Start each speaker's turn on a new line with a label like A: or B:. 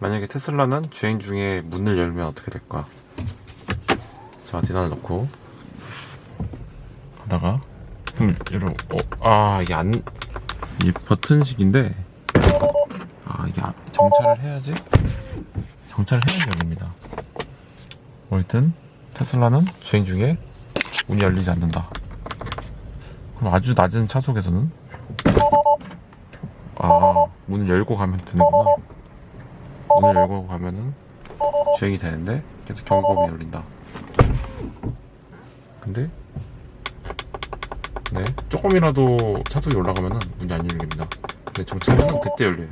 A: 만약에 테슬라는 주행 중에 문을 열면 어떻게 될까? 자, 디나를 넣고 하다가 문을 열어. 어, 아 이게 안 이게 버튼식인데 아 이게 안- 정차를 해야지 정차를 해야지 열립니다. 뭐 하여튼 테슬라는 주행 중에 문이 열리지 않는다. 그럼 아주 낮은 차속에서는 아 문을 열고 가면 되는구나. 문을 열고 가면은 주행이 되는데 계속 경고음이 울린다. 근데 네 조금이라도 차속이 올라가면은 문이 안 열립니다. 근데 정차하면 그때 열려요.